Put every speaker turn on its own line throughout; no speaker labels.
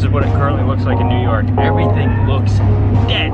This is what it currently looks like in New York. Everything looks dead.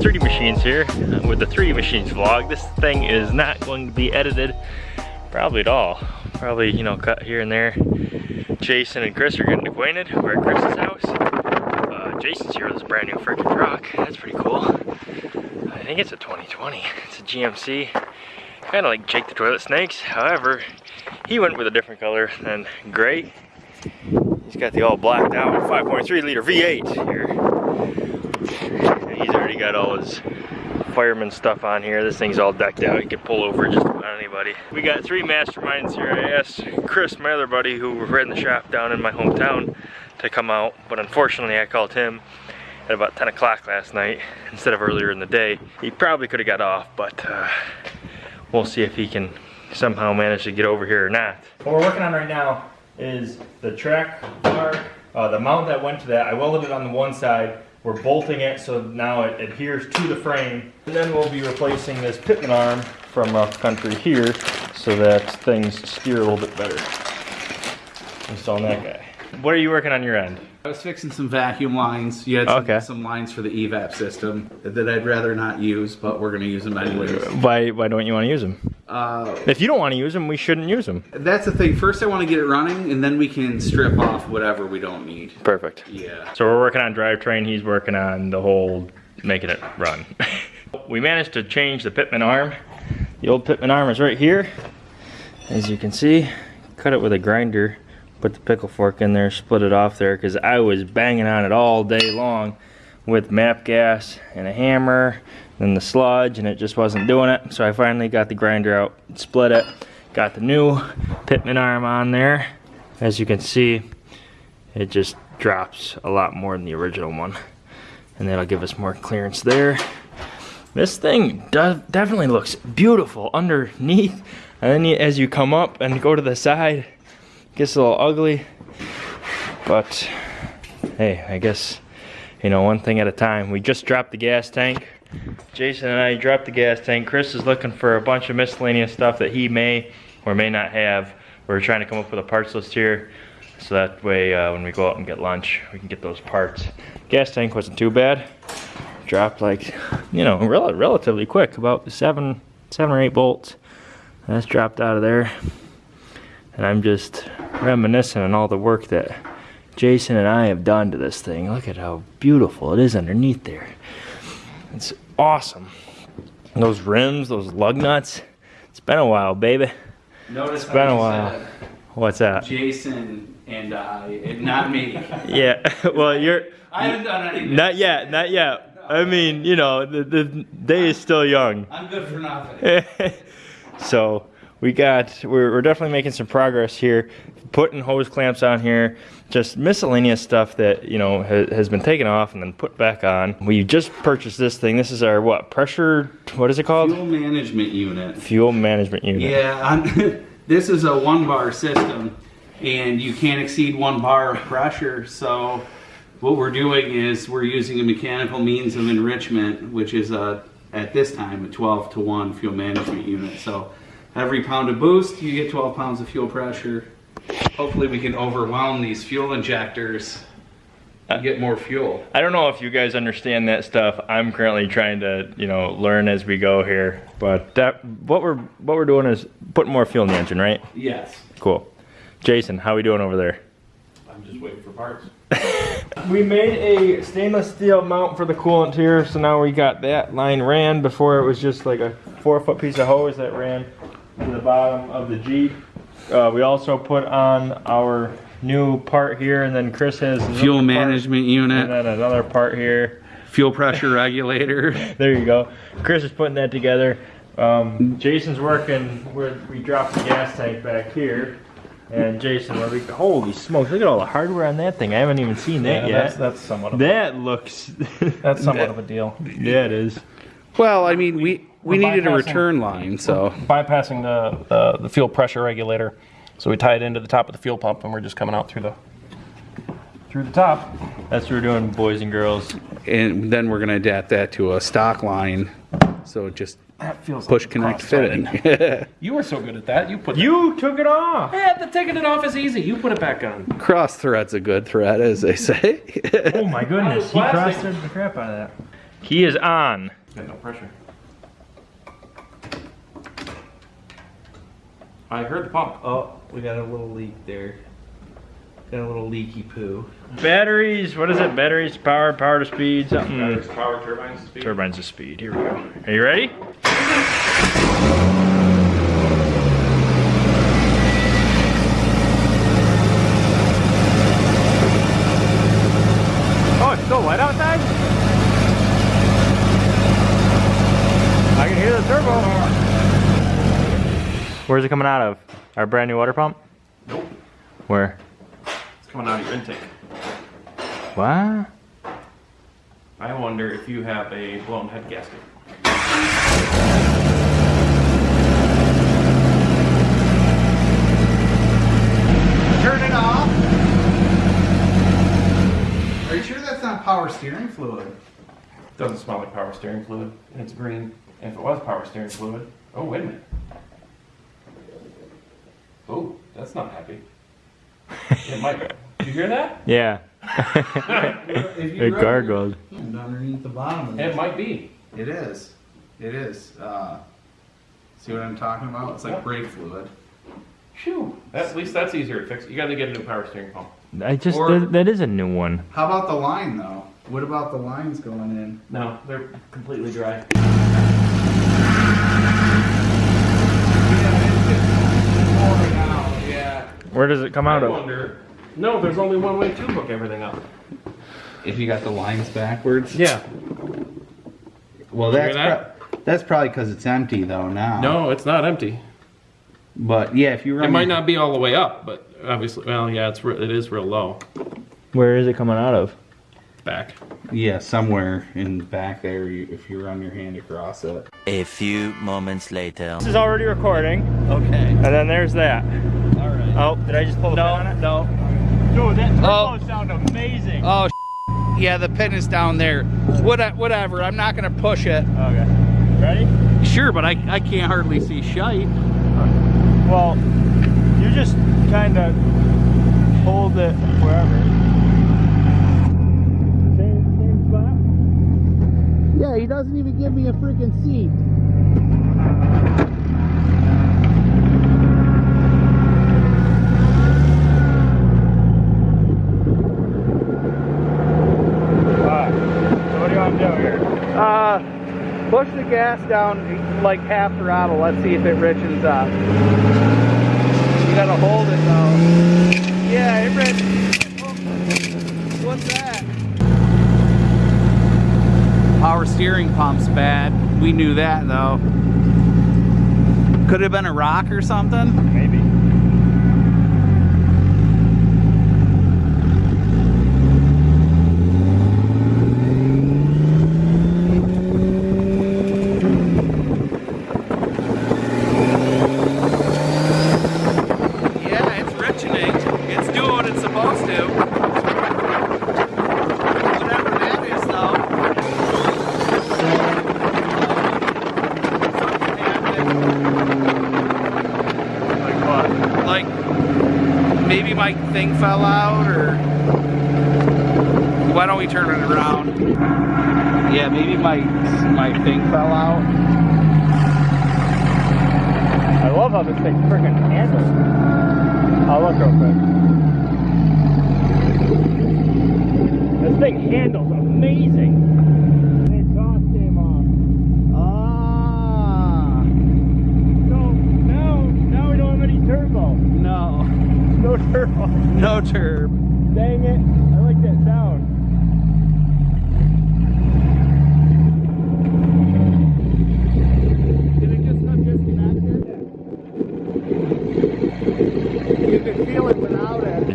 3D Machines here uh, with the 3D Machines vlog. This thing is not going to be edited probably at all. Probably, you know, cut here and there. Jason and Chris are getting acquainted. We're at Chris's house. Uh, Jason's here with his brand new freaking truck. That's pretty cool. I think it's a 2020. It's a GMC. Kind of like Jake the Toilet Snakes. However, he went with a different color than gray. He's got the all blacked out 5.3 liter V8 here. Got all his fireman stuff on here. This thing's all decked out. You can pull over just about anybody. We got three masterminds here. I asked Chris, my other buddy, who ran the shop down in my hometown, to come out. But unfortunately, I called him at about 10 o'clock last night instead of earlier in the day. He probably could have got off, but uh, we'll see if he can somehow manage to get over here or not. What we're working on right now is the track bar, uh, the mount that went to that. I welded it on the one side. We're bolting it so now it adheres to the frame. And then we'll be replacing this pitman arm from Rough Country here so that things steer a little bit better. Installing that guy. What are you working on your end?
I was fixing some vacuum lines. You had some,
Okay.
some lines for the evap system that I'd rather not use, but we're going to use them anyways.
Why, why don't you want to use them?
Uh,
If you don't want to use them, we shouldn't use them.
that's the thing. First, I want to get it running, and then we can strip off whatever we don't need.
Perfect.
Yeah.
So we're working on drivetrain, he's working on the whole making it run. we managed to change the Pitman arm. The old Pitman arm is right here. As you can see, cut it with a grinder, put the pickle fork in there, split it off there because I was banging on it all day long with MAPP gas and a hammer and the sludge and it just wasn't doing it. So I finally got the grinder out, split it, got the new Pitman arm on there. As you can see, it just drops a lot more than the original one. And that'll give us more clearance there. This thing definitely looks beautiful underneath. And then you, as you come up and go to the side it gets a little ugly. But hey i guess you know one thing at a time. We just dropped the gas tank jason and i dropped the gas tank. Chris is looking for a bunch of miscellaneous stuff that he may or may not have. We're trying to come up with a parts list here so that way uh, when we go out and get lunch we can get those parts. Gas tank wasn't too bad. Dropped like you know rel- relatively quick about seven seven or eight bolts. And that's dropped out of there. And i'm just reminiscing on all the work that jason and i have done to this thing. Look at how beautiful it is underneath there it's awesome And those rims those lug nuts it's been a while baby
Notice
been a while. what's that
Jason and I, and not me.
yeah well you're
I haven't done anything.
not yet not yet i mean you know the, the day is still young
I'm good for nothing.
so we got we're, we're definitely making some progress here putting hose clamps on here just miscellaneous stuff that you know ha, has been taken off and then put back on we just purchased this thing this is our what pressure what is it called
Fuel management unit.
fuel management unit
Yeah, this is a one bar system and you can't exceed one bar of pressure. So what we're doing is we're using a mechanical means of enrichment, which is a, at this time, a 12 to 1 fuel management unit. So every pound of boost, you get 12 pounds of fuel pressure. Hopefully we can overwhelm these fuel injectors and get more fuel.
I don't know if you guys understand that stuff. I'm currently trying to, you know, learn as we go here. But that what we're what we're doing is putting more fuel in the engine, right?
Yes.
Cool. Jason, how are we doing over there?
I'm just waiting for parts.
We made a stainless steel mount for the coolant here, so now we got that line ran. Before it was just like a four foot piece of hose that ran to the bottom of the Jeep. Uh, we also put on our new part here, and then Chris has another
Fuel
part,
management
and
unit.
then another part here.
fuel pressure regulator.
There you go. Chris is putting that together. Um, Jason's working where we dropped the gas tank back here. And Jason, where we, holy smokes, look at all the hardware on that thing. I haven't even seen that
Yeah,
yet.
that's somewhat of
that looks,
that's somewhat of a deal.
yeah, it is.
Well, I mean, we we needed a return line, so
Bypassing the, the the fuel pressure regulator, so we tie it into the top of the fuel pump, and we're just coming out through the through the top.
That's what we're doing, boys and girls.
and then we're gonna adapt that to a stock line, so it just
That feels
push
like
connect
cross-threaded.
fitting.
You were so good at that. You put
You took it off.
Yeah, the taking it off is easy. You put it back on.
Cross thread's a good thread, as they say.
Oh my goodness, he
plastic.
crossed the crap out of that. He is on.
Got no pressure. I heard the pump.
Oh, we got a little leak there. Got a little leaky poo.
Batteries, what is it? Batteries, power, power to speed, something.
power turbines speed.
Turbines to speed. Here we go. Are you ready? Oh, it's still light outside? I can hear the turbo. Where's it coming out of? Our brand new water pump?
Nope.
Where?
It's coming out of your intake.
What?
I wonder if you have a blown head gasket.
Turn it off. Are you sure that's not power steering fluid?
Doesn't smell like power steering fluid. and It's green. And if it was power steering fluid, oh wait a minute. Oh, that's not happy. It might. Did you hear that?
Yeah.
If
It
rub
gargled.
your underneath the bottom of
It might be.
It is. It is. Uh, see what I'm talking about? It's like
Yep.
brake fluid.
Phew. That, at least that's easier to fix. You got to get a new power steering pump.
I just
Or-
that, that is a new one.
How about the line though? What about the lines going in?
No, they're completely dry.
Yeah.
Where does it come out
I
of?
No, there's only one way to hook everything up.
If you got the lines backwards.
Yeah.
Well, that's
that?
pro- that's probably because it's empty though now.
No, it's not empty.
But yeah, if you run.
It might not be all the way up, but obviously, well, yeah, it's it is real low
Where is it coming out of?
back.
Yeah, somewhere in back there. You, if you run your hand across it.
A few moments later.
This is already recording,
Okay.
and then there's that.
All right.
Oh, did I just pull the pin on it?
no.
Dude, that turbo
Oh.
sound amazing.
Oh, yeah, the pin is down there. What, whatever. I'm not gonna push it.
Okay. Ready?
Sure, but I, I can't hardly see shite.
Well, you just kind of hold it wherever. Same, same spot.
Yeah, he doesn't even give me a freaking seat.
Alright. So what do you want to do here?
Uh, push the gas down like half throttle. Let's see if it richens up. You gotta hold it though. Yeah, it rich. What's that? Power steering pump's bad. We knew that though. Could have been a rock or something.
Maybe.
Yeah, it's richening. It's doing what it's supposed to. Whatever that is, though.
Like what?
Like, maybe my thing fell out, or why don't we turn it around? Yeah, maybe my my thing fell out.
I love how this thing freaking handles. I'll look real quick. This thing handles amazing. turb.
No turb.
Dang it. I like that sound.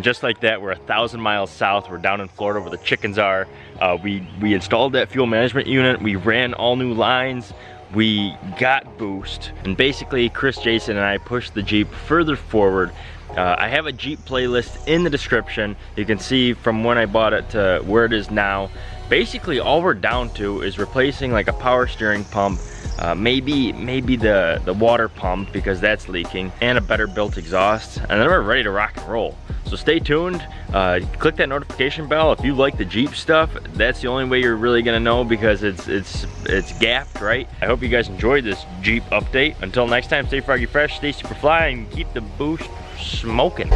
just like that, we're a thousand miles south. We're down in Florida where the chickens are. Uh, we, we installed that fuel management unit. We ran all new lines. We got boost. And basically, Chris, Jason, and I pushed the Jeep further forward uh, I have a Jeep playlist in the description. You can see from when I bought it to where it is now. Basically, all we're down to is replacing like a power steering pump, uh, maybe maybe the, the water pump because that's leaking, and a better built exhaust, and then we're ready to rock and roll. So stay tuned, uh, click that notification bell. If you like the Jeep stuff, that's the only way you're really gonna know because it's it's it's gapped, right? I hope you guys enjoyed this Jeep update. Until next time, stay froggy fresh, stay super fly, and keep the boost smoking.